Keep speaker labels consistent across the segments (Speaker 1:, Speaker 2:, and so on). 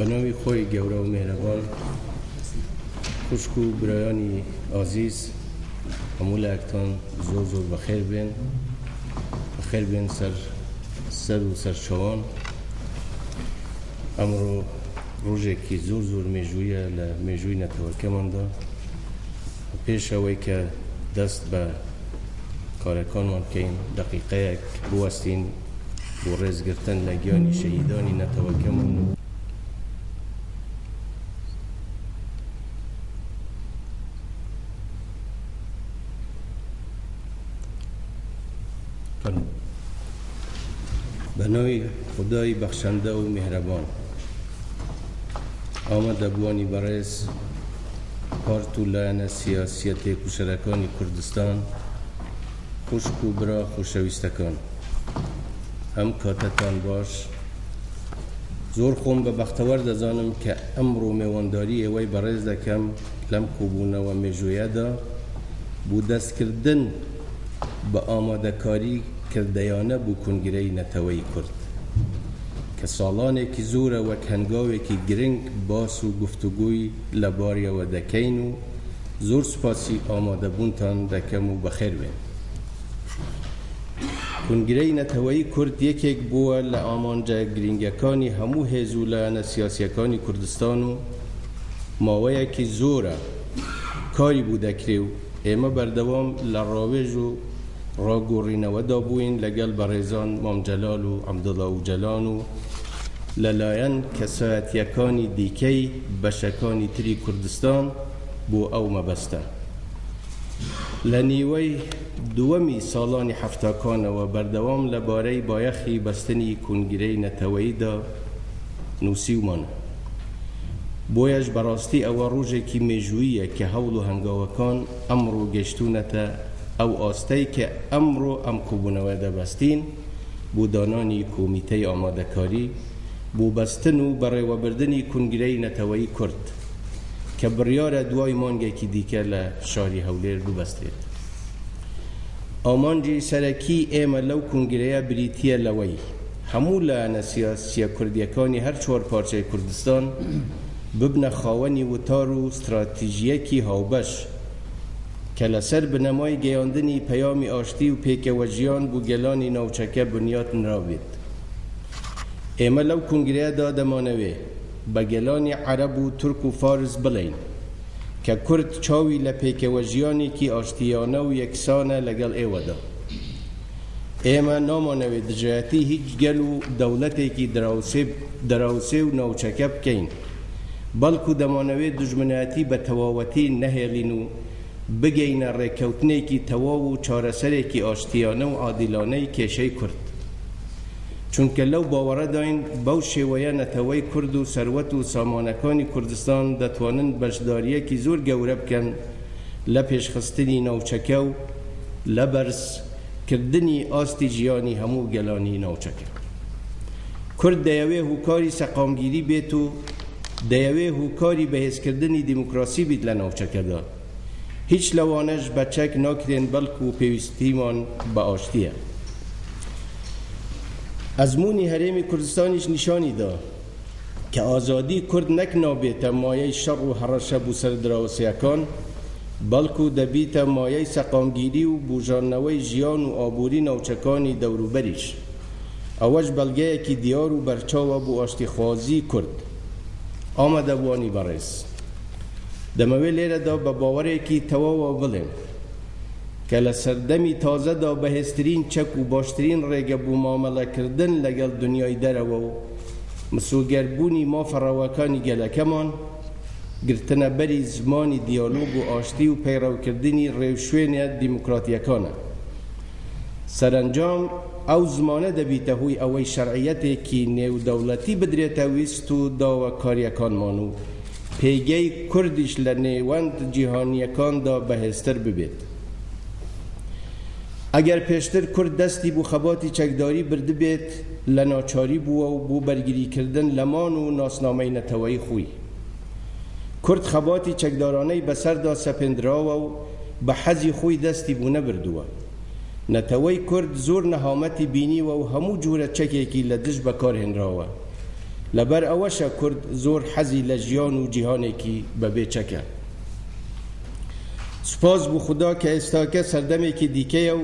Speaker 1: بە ناوی خۆی گەورە و مێرەبان خوشک و برایانی ئازیز هەموو لایەکتان زۆر زۆر بەخێر بێن بەخێر بێن سەر سەر و سەرچەوان ئەمڕۆ ڕۆژێکی زۆر زۆر مێژوویە لە مێژووی نەتەوەکەماندا پێش ئەوەی کە دەست بە کارەکانمان بکەین دقیقەیەک بوەستین بۆ ڕێزگرتن لە گیانی شەهیدانی نەتەوەکەمان و بە ناوی خودای بەخشەندە و میهرەبان ئامادەبووانی بەڕێز پارت و لایەنە سیاسیە تێکوشەرەکانی کوردستان خوشک و برا خۆشەویستەکان هەم کاتەتان باش زۆر خۆم بە بەختەوەر دەزانم کە ئەمڕۆ مێوانداری ئێوەی بەڕێز دەکەم لەم کۆبوونەوە مێژوویەدا بۆ دەستکردن بە ئامادەکاری کردەیانە بۆ کونگرەی نەتەوەی کورد کە ساڵانێکی زۆرە وەک هەنگاوێکی گرنگ باس و گفتوگۆی لەباریەوە دەکەین و زۆر سوپاسی ئامادەبوونتان دەکەم و بەخێربێن. کونگرەی نەتەوەیی کورد یەکێک بووە لە ئامانجە گرینگەکانی هەموو هێز و لایەنە سیاسییەکانی کوردستان و ماوەیەکی زۆرە کاری بوو دەکرێ و ئێمە بەردەوام لە ڕاوێژ و ڕاگۆڕینەوەدا بووین لەگەڵ بەڕێزان مام جەلال و عەبدوڵا ئوجەلان و لەلایەن کەسایەتییەکانی دیکەی بەشەکانی تری کوردستان بۆ ئەو مەبەستە لە نیوەی دووەمی ساڵانی حەفتاکانەوە بەردەوام لە بارەی بایەخی بەستنی کونگرەی نەتەوەییدا نووسیومان بۆیەش بەڕاستی ئەوە ڕۆژێکی مێژووییە کە هەوڵ و هەنگاوەکان ئەمڕۆ گەیشتوونەتە ئەو ئاستەی کە ئەمڕۆ ئەم کۆبوونەوە دەبەستین بۆ دانانی کۆمیتەی ئامادەکاری بۆ بەستن و بەڕێوەبردنی کونگرەی نەتەوەیی کورد کە بڕیارە دوای مانگێکی دیکە لە شاری هەولێر ببەسترێت. ئامانجی سەرەکی ئێمە لەو کونگرەیە بریتییە لەوەی هەموو لایەنە سیاسییە کوردییەکانی هەر چوار پارچەی کوردستان ببنە خاوەنی وتار و ستراتیژییەکی هاوبەش کە لەسەر بنەمای گەیاندنی پەیامی ئاشتی و پێکەوەژیان بۆ گەلانی ناوچەکە بنیات نرابێت. ئێمە لەو کونگرەیەدا دەمانەوێ بە گەلانی عەرەب و تورک و فارس بڵێین کە کورد چاوی لە پێکەوەژیانێکی ئاشتییانە و یەکسانە لەگەڵ ئێوەدا. ئێمە نامانەوێ دژایەتی هیچ گەل و دەوڵەتێکی دراوسێ دراوسێ و ناوچەکە بکەین، بەڵکو دەمانەوێ دوژمنایەتی بە تەواوەتی نەهێڵین و بگەینە ڕێککەوتنێکی تەواو و چارەسەرێکی ئاشتییانە و عادیلانەی کێشەی کورد. چونکە لەو باوەڕەداین بەو شێوەیە نەتەوەی کورد و سەروەت و سامانەکانی کوردستان دەتوانن بەشدارییەکی زۆر گەورە بکەن لە پێشخستنی ناوچەکە و لە بەرز کردنی ئاستی ژیانی هەموو گەلانی ناوچەکە. کورد دەیەوێ هوکاری سەقامگیری بێت و دەیەوێ هوکاری بەهێزکردنی دیموکراسی بیت لە ناوچەکەدا. هیچ لەوانەش بە چەک ناکرێن بەڵکو پێویستیمان بە ئاشتییە. ئەزموونی هەرێمی کوردستانیش نیشانی دا کە ئازادی کورد نەک نابێتە مایەی شەڕ و هەڕەشە بو سەر دراوسێەکان بەڵکو دەبیتە مایەی سەقامگیری و بوژاندنەوەی ژیان و ئابوری ناوچەکانی دەوروبەریش. ئەوەش بەڵگەیەکی دیار و بەرچاوە بو ئاشتیخوازی کورد. ئامادەبووانی بەڕێز، دەمەوێت لێرەدا بە باوەرێکی تەواوەوە بڵێم کە لە سەردەمی تازەدا بەهێزترین چەک و باشترین ڕێگە بۆ مامەڵەکردن لەگەڵ دنیای دەرەوە و مسۆگەربوونی مافە ڕەواکانی گەلەکەمان، گرتنەبەری زمانی دیالۆگ و ئاشتی و پەیڕەوکردنی ڕێوشوێنە دیموکراتییەکانە. سەرەنجام ئەو زمانە دەبیتە هۆی ئەوەی شەرعیەتێکی نێودەوڵەتی بدرێتە ویست و داواکاریەکانمان و پێگەی کوردیش لە نێوەند جیهانیەکاندا بەهێزتر ببێت. ئەگەر پێشتر کورد دەستی بو خەباتی چەکداری بردبێت لە ناچاری بوە و بو بەرگریکردن لە مان و ناسنامەی نەتەوەی خوی. کورد خەباتی چەکدارانەی بەسەردا سەپێندراوە و بە حەزی خۆی دەستی بو نەبردووە. نەتەوەی کورد زۆر نەهامەتی بینیوە و هەموو جۆرە چەکێکی لە دژ بەکارهێنراوە. لەبەر ئەوەشە کورد زۆر حەزی لە ژیان و جیهانێکی بەبێ چەکە. سوپاس بو خودا کە ئێستاکە سەردەمێکی دیکەیە و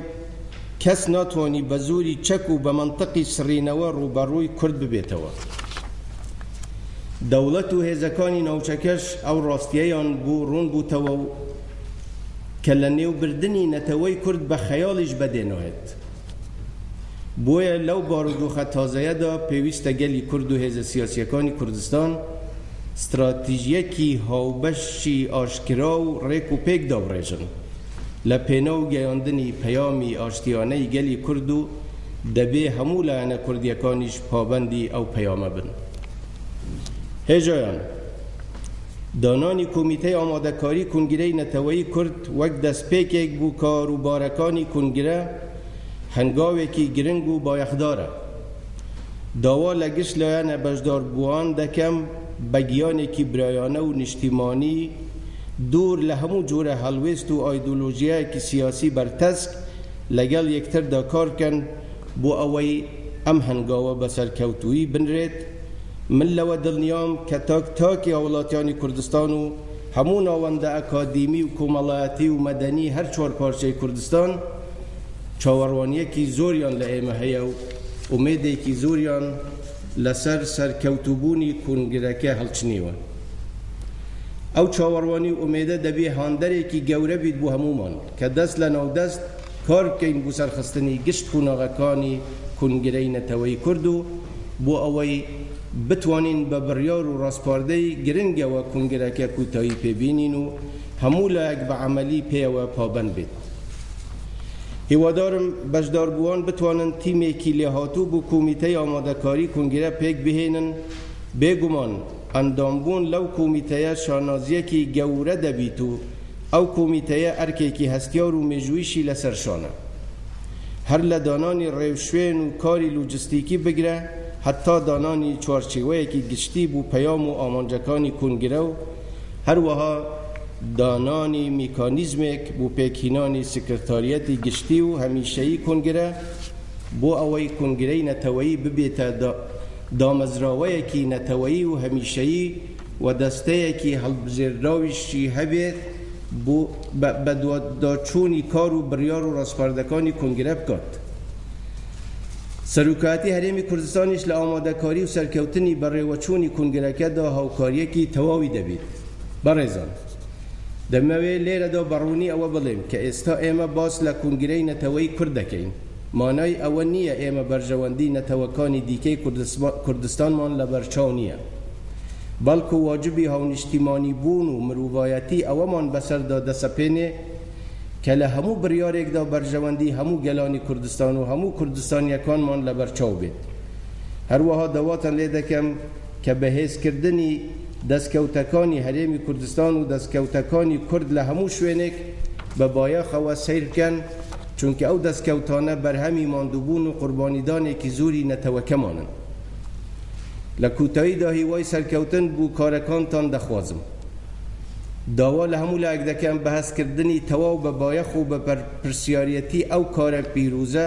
Speaker 1: کەس ناتوانی بە زۆری چەک و بە مەنتقی سڕینەوە ڕووبەڕووی کورد ببێتەوە. دەوڵەت و هێزەکانی ناوچەکەش ئەو ڕاستیەیان بۆ ڕوون بووتەوە و کە لە نێو بردنی نەتەوەی کورد بە خەیاڵیش بەدێ نایەت. بۆیە لەو بارودۆخە تازەیەدا پێویستە گەلی کورد و هێزە سیاسیەکانی کوردستان ستراتیژیەکی هاوبەشی ئاشکرا و ڕێک و پێک دابڕێژن. لە پێناو گەیاندنی پەیامی ئاشتیانەی گەلی کورد و دەبێ هەموو لایەنە کوردیەکانیش پابەندی ئەو پەیامە بن. هێژایان دانانی کۆمیتەی ئامادەکاری کونگرەی نەتەوەیی کورد وەک دەستپێکێک بو کار و بارەکانی کونگرە هەنگاوێکی گرنگ و بایەخدارە. داوا لە گشت لایەنە بەشداربوان دەکەم بە گیانێکی برایانە و نیشتیمانی، دوور لە هەموو جۆرە هەڵوێست و ئایدۆلۆژیایەکی سیاسی بەرتەسک لەگەڵ یەکتردا کار بکەن بۆ ئەوەی ئەم هەنگاوە بە سەرکەوتوویی بنرێت، من لەوە دڵنیام کە تاک تاکی هاوڵاتیانی کوردستان و هەموو ناوەندە ئەکادیمی و کۆمەڵایەتی و مەدەنی هەر چوار پارچەی کوردستان چاوەڕوانییەکی زۆریان لە ئێمە هەیە و ئومێدێکی زۆریان لەسەر سەرکەوتووبوونی کۆنگرەکە هەڵچنیوە. ئەو چاوەڕوانی و ئومێدە دەبێ هاندەرێکی گەورە بیت بۆ هەموومان کە دەست لە ناو دەست کار بکەین بۆ سەرخستنی گشت قوناغەکانی کونگرەی نەتەوەی کورد و بۆ ئەوەی بتوانین بە بڕیار و ڕاسپاردەی گرنگەوە کونگرەکە کوتایی پێ بینین و هەموو لایەک بە عەمەلی پێیەوە پابەند بێت. هیوادارم بەشداربووان بتوانن تیمێکی لێهاتوو بۆ کۆمیتەی ئامادەکاری کونگرە پێک بهێنن، بێگومان ئەندامبوون لەو کومیتەیە شانازییەکی گەورە دەبیت و ئەو کومیتەیە ئەرکێکی هەستیار و مێژوویشی لەسەر شانە. هەر لە دانانی ڕێوشوێن و کاری لوجستیکی بگرە هەتا دانانی چوارچیوەیەکی گشتی بو پەیام و ئامانجەکانی کونگرە و هەروەها دانانی میکانیزمێک بو پێکهینانی سکرتاریەتی گشتی و هەمیشەیی کونگرە بو ئەوەی کونگرەی نەتەوەیی ببیتە دامەزراوەیەکی نەتەوەیی و هەمیشەیی و دەستەیەکی هەڵبژێردراویشی هەبێت بۆ بەدواداچوونی کار و بڕیار و ڕاسپاردەکانی کۆنگرە بکات. سەرۆکایەتی هەرێمی کوردستانیش لە ئامادەکاری و سەرکەوتنی بەڕێوەچوونی کۆنگرەکەدا هاوکارییەکی تەواوی دەبێت. بەڕێزان، دەمەوێت لێرەدا بە ڕوونی ئەوە بڵێم کە ئێستا ئێمە باس لە کۆنگرەی نەتەوەی کورد دەکەین، مانای ئەوە نییە ئێمە بەرژەوەندی نەتەوەکانی دیکەی کوردستانمان لەبەرچاو نییە، بەڵکو واجبی هاونیشتیمانیبوون و مروڤایەتی ئەوەمان بەسەردا دەسەپێنێ کە لە هەموو بڕیارێکدا بەرژەوەندی هەموو گەلانی کوردستان و هەموو کوردستانییەکانمان لەبەرچاو بێت. هەروەها داواتان لێ دەکەم، کە بەهێزکردنی دەستکەوتەکانی هەرێمی کوردستان و دەستکەوتەکانی کورد لە هەموو شوێنێک بە بایەخەوە سەیر بکەن، چونکە ئەو دەستکەوتانە بەرهەمی ماندووبوون و قوربانیدانێکی زۆری نەتەوەکەمانن. لە کوتاییدا هیوای سەرکەوتن بۆ کارەکانتان دەخوازم. داوا لە هەموو لایەک دەکەم بە هەستکردنی تەواو بە بایەخ و بە بەرپرسیاریەتی ئەو کارە پیرۆزە،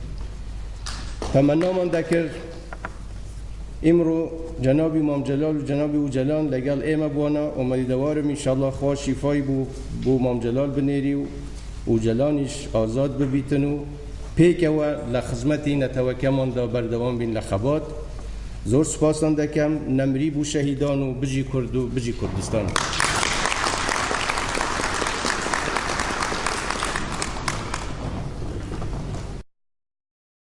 Speaker 1: تەمەنامم دەکرد ئیمڕوو جەنابی مام جەلال و جەنابی ئوجەلان لەگەڵ ئێمە بوانە ئۆمەیدەوارم ئینشاڵا خوا شیفای بوو بۆ مام جەلال بنێری و ئوجەلانیش ئازاد ببیتن و پێکەوە لە خزمەتی نەتەوەکەماندا بەردەوام بین لە خەبات زۆر سوپاستان دەکەم نەمری بوو شەهیدان و بژی کورد و بژی کوردستان.